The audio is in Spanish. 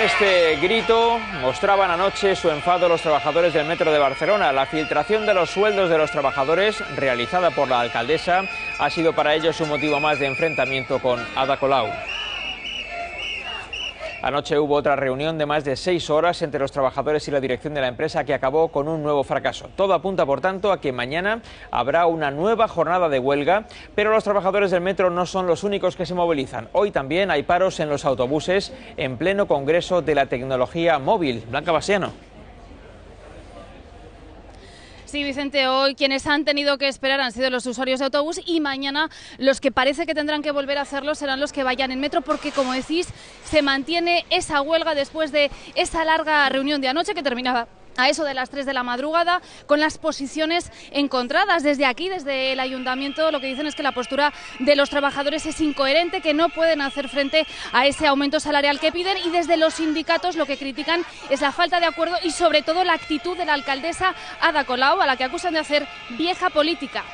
este grito mostraban anoche su enfado los trabajadores del Metro de Barcelona. La filtración de los sueldos de los trabajadores, realizada por la alcaldesa, ha sido para ellos un motivo más de enfrentamiento con Ada Colau. Anoche hubo otra reunión de más de seis horas entre los trabajadores y la dirección de la empresa que acabó con un nuevo fracaso. Todo apunta, por tanto, a que mañana habrá una nueva jornada de huelga, pero los trabajadores del metro no son los únicos que se movilizan. Hoy también hay paros en los autobuses en pleno Congreso de la Tecnología Móvil. Blanca Basiano. Sí, Vicente, hoy quienes han tenido que esperar han sido los usuarios de autobús y mañana los que parece que tendrán que volver a hacerlo serán los que vayan en metro porque, como decís, se mantiene esa huelga después de esa larga reunión de anoche que terminaba a eso de las 3 de la madrugada, con las posiciones encontradas. Desde aquí, desde el ayuntamiento, lo que dicen es que la postura de los trabajadores es incoherente, que no pueden hacer frente a ese aumento salarial que piden y desde los sindicatos lo que critican es la falta de acuerdo y sobre todo la actitud de la alcaldesa Ada Colau, a la que acusan de hacer vieja política.